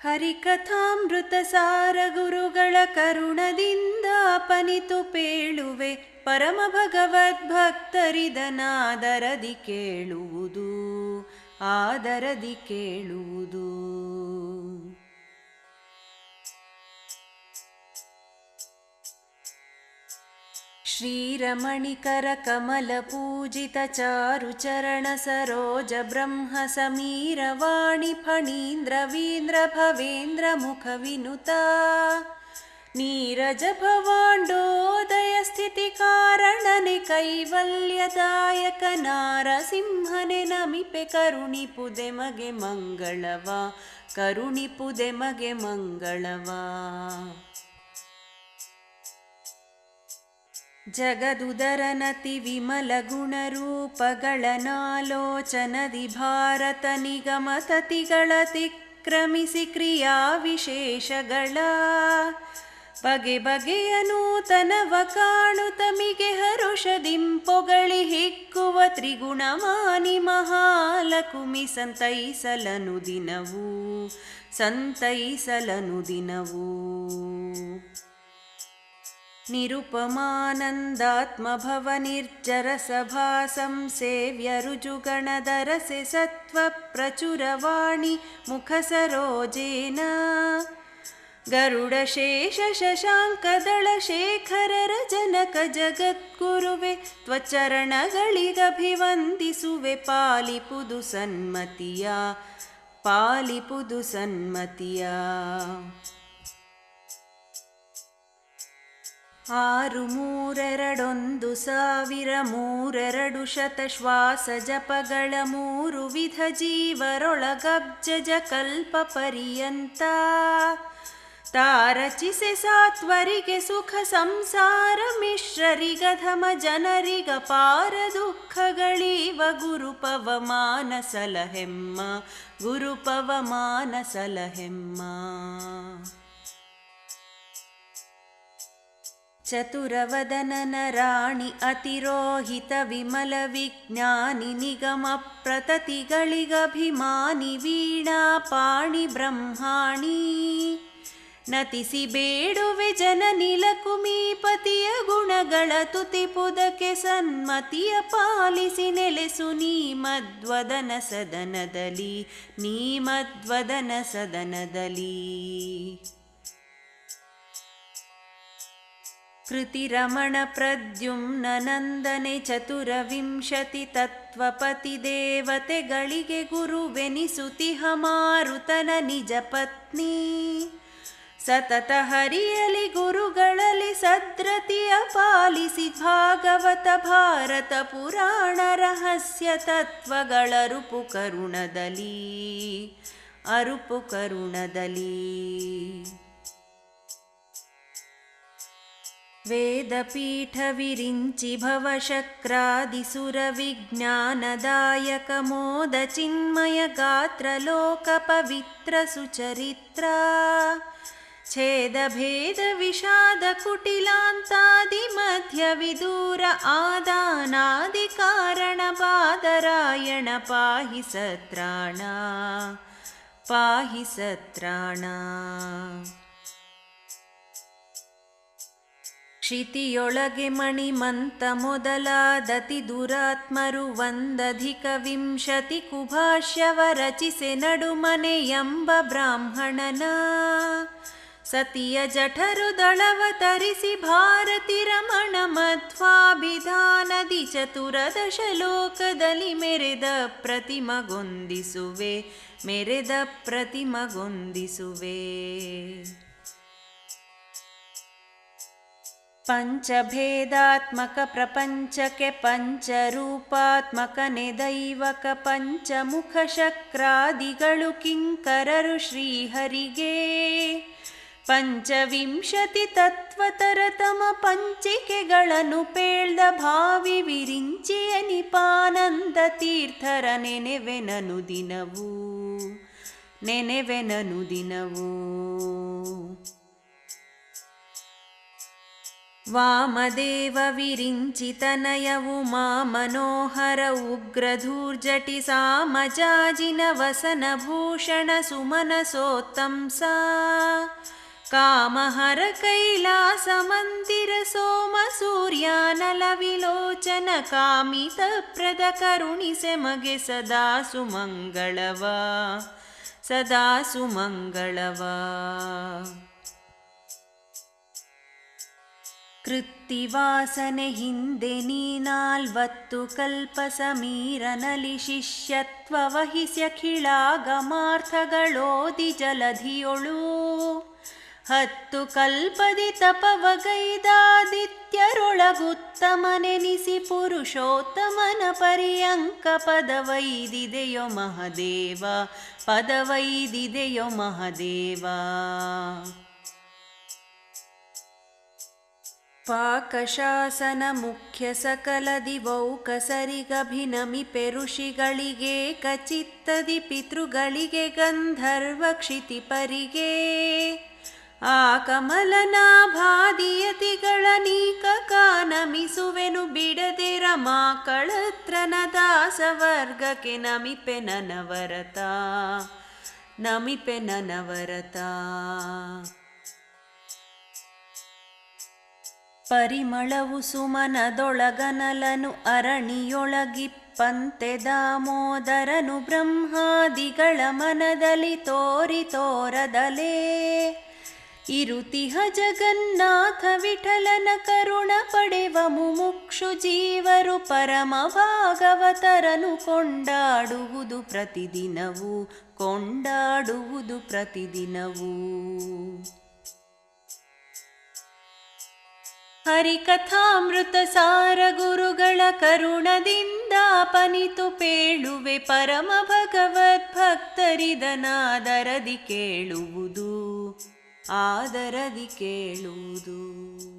ಹರಿಕಥಾಮೃತ ಸಾರ ಗುರುಗಳ ಕರುಣದಿಂದ ಅಪನಿತು ಪೇಳುವೆ ಪರಮ ಭಗವದ್ಭಕ್ತರಿದನಾದರದಿ ಕೇಳುವುದು ಆದರದಿ ಕೇಳುವುದು. भवाण्डोदय स्थितिकारणने कैवल्यदायक नारसिंहने नमिपೆ ಕರುಣಿಪುದೆ ಮಗೆ ಮಂಗಳವ ಕರುಣಿಪುದೆ ಮಗೆ ಮಂಗಳವಾ ಜಗದುದರನತಿ ವಿಮಲ ಗುಣರೂಪಗಳನಾಲೋಚನದಿ ಭಾರತ ನಿಗಮತತಿಗಳ ತಿಕ್ರಮಿಸಿ ಕ್ರಿಯಾ ವಿಶೇಷಗಳ ಬಗೆ ಬಗೆಯ ನೂತನವ ಕಾಣು ತಮಿಗೆ ಹರುಷದಿಂಪೊಗಳಿ ಹಿಕ್ಕುವ ತ್ರಿಗುಣಮಾನಿ ಮಹಾಲಕುಮಿ ಸಂತೈಸಲನು ದಿನವೂ ಸಂತೈಸಲನು ದಿನವೂ ಶೇಷ ಶಶಾಂಕದಳ ಶೇಖರರ ಜನಕ ಜಗದ್ಗುರುವೆ ತ್ವಚರಣಗಳಿಗಭಿವಂದಿಸುವೆ ಪಾಲಿಪುದು ಸನ್ಮತಿಯ ಪಾಲಿಪುದು ಸನ್ಮತಿಯ ಆರು ಮೂರೆರಡೊಂದು ಸಾವಿರ ಮೂರೆರಡು ಶತ ಶ್ವಾಸ ಜಪಗಳ ಮೂರು ವಿಧ ಜೀವರೊಳಗಬ್ಜಜ ಕಲ್ಪ ಪರ್ಯಂತ ತಾರಚಿಸೆ ಸಾತ್ವರಿಗೆ ಸುಖ ಸಂಸಾರ ಮಿಶ್ರರಿಗಧಮ ಜನರಿಗ ಪಾರ ದುಃಖಗಳೀವ ಗುರುಪವಮಾನ ಸಲಹೆಮ್ಮ ಗುರುಪವಮಾನ ಸಲಹೆಮ್ಮ ಚತುರವದನನ ರಾಣಿ ಅತಿರೋಹಿತ ವಿಮಲ ವಿಜ್ಞಾನಿ ನಿಗಮ ಪ್ರತತಿಗಳಿಗಭಿಮಾನಿ ವೀಣಾ ಪಾಣಿ ಬ್ರಹ್ಮಾಣಿ. ನತಿಸಿ ಬೇಡುವೆ ಜನ ನಿಲಕುಮೀಪತಿಯ ಗುಣಗಳ ತುತಿಪುದಕ್ಕೆ ಸನ್ಮತಿಯ ಪಾಲಿಸಿ ನೆಲೆಸು ನೀ ಮದ್ವದನ ಸದನದಲ್ಲಿ, ನೀ ಸದನದಲ್ಲಿ. ಕೃತಿರಮಣ ಪ್ರದ್ಯುಮ್ನ ನಂದನೆ ಚತುರವಿಂಶತಿ ತತ್ವಪತಿ ದೇವತೆಗಳಿಗೆ ಗುರುವೆನಿಸುತಿಹ ಮಾರುತನ ನಿಜ ಪತ್ನಿ ಸತತ ಹರಿಯಲಿ ಗುರುಗಳಲ್ಲಿ ಸದ್ರತಿಯ ಪಾಲಿಸಿ ಭಾಗವತ ಭಾರತ ಪುರಾಣ ರಹಸ್ಯ ತತ್ವಗಳ ರುಪು ಕರುಣದಲ್ಲಿ, ಅರುಪು ಕರುಣದಲ್ಲಿ. वेदपीठविरिञ्चि भवशक्रादिसुरविज्ञानदायकमोदचिन्मयगात्रलोकपवित्रसुचरित्रा छेदभेदविषादकुटिलान्तादिमध्यविदूर आदानादिकारणपादरायण पाहि सत्राणा। पाहि सत्राणा। ಕ್ಷಿತಿಯೊಳಗೆ ಮಣಿಮಂತ ಮೊದಲಾದತಿ ದುರಾತ್ಮರು ಒಂದಧಿಕ ವಿಂಶತಿ ಕುಭಾಷ್ಯವ ರಚಿಸೆ ನಡುಮನೆ ಎಂಬ ಬ್ರಾಹ್ಮಣನ. ಸತಿಯ ಜಠರು ದಳವ ತರಿಸಿ ಭಾರತಿ ರಮಣ ಮಧ್ವಾಭಿಧಾನದಿ ಚತುರದಶ ಲೋಕದಲ್ಲಿ ಮೆರೆದ ಪ್ರತಿಮಗೊಂದಿಸುವೆ ಮೆರೆದ ಪ್ರತಿಮಗೊಂದಿಸುವೆ ಪಂಚಭೇದಾತ್ಮಕ ಪ್ರಪಂಚಕ್ಕೆ ಪಂಚರೂಪಾತ್ಮಕನೆ ದೈವಕ ಪಂಚಮುಖ ಶಕ್ರಾದಿಗಳು ಕಿಂಕರರು ಶ್ರೀಹರಿಗೆ ಪಂಚವಿಂಶತಿ ತತ್ವತರತಮ ಪಂಚಿಕೆಗಳನ್ನು ಪೇಳ್ದ ಭಾವಿ ವಿರಿಂಚಿಯ ನಿಪಾನಂದ ತೀರ್ಥರ ನೆನೆವೆನನು ದಿನವೂ ನೆನೆವೆನನು ದಿನವೂ वामदेवविरिञ्चितनय मा मनोहर उग्रधूर्जटि सामजाजिनवसनभूषणसुमनसोत्तं सा कामहर कैलासमन्दिरसोमसूर्यानलविलोचनकामितप्रदकरुणि समगे सदा सुमङ्गलवा सदा सुमङ्गलवा ಕೃತ್ತಿವಾಸನೆ ಹಿಂದೆ ನೀನಾಲ್ವತ್ತು ಕಲ್ಪ ಸಮೀರನಲಿ ಶಿಷ್ಯತ್ವ ವಹಿಸ್ಯಖಿಳಾಗಮಾರ್ಥಗಳೋದಿ ಜಲಧಿಯೊಳು. ಹತ್ತು ಕಲ್ಪದಿ ತಪವಗೈದಾದಿತ್ಯರೊಳಗುತ್ತಮನೆನಿಸಿ ಪುರುಷೋತ್ತಮನ ಪರ್ಯಂಕ ಪದವೈದಿದೆಯೋ ಮಹದೇವ ಪದವೈದಿದೆಯೋ ಮಹದೇವ. ಪಾಕಶಾಸನ ಮುಖ್ಯ ಸಕಲ ದಿವೌಕಸರಿಗಭಿನಮಿ ಪೆರುಷಿಗಳಿಗೆ ಕಚಿತ್ತದಿ ಪಿತೃಗಳಿಗೆ ಗಂಧರ್ವ ಕ್ಷಿತಿಪರಿಗೆ ಆ ಕಮಲನಾಭಾದಿಯತಿಗಳ ನೀಕ ಕಾನಮಿಸುವೆನು ಬಿಡದೆ ರಮಾ ಕಳತ್ರನ ದಾಸವರ್ಗಕ್ಕೆ ನಮಿಪೆ ನನವರತ ನಮಿಪೆ ನನವರತ. ಪರಿಮಳವು ಸುಮನದೊಳಗನಲನು ಅರಣಿಯೊಳಗಿಪ್ಪಂತೆ ದಾಮೋದರನು ಬ್ರಹ್ಮಾದಿಗಳ ಮನದಲ್ಲಿ ತೋರಿ ತೋರದಲೇ. ಇರುತಿಹ ಜಗನ್ನಾಥ ವಿಠಲನ ಕರುಣ ಪಡೆವ ಮುಮುಕ್ಷು ಜೀವರು ಪರಮ ಭಾಗವತರನು ಕೊಂಡಾಡುವುದು ಪ್ರತಿದಿನವೂ ಕೊಂಡಾಡುವುದು ಪ್ರತಿದಿನವೂ. ಹರಿಕಥಾಮೃತ ಸಾರ ಗುರುಗಳ ಕರುಣದಿಂದ ಪನಿತು ಪೇಳುವೆ ಪರಮ ಭಗವದ್ಭಕ್ತರಿದನಾದರದಿ ಕೇಳುವುದು ಆದರದಿ ಕೇಳುವುದು.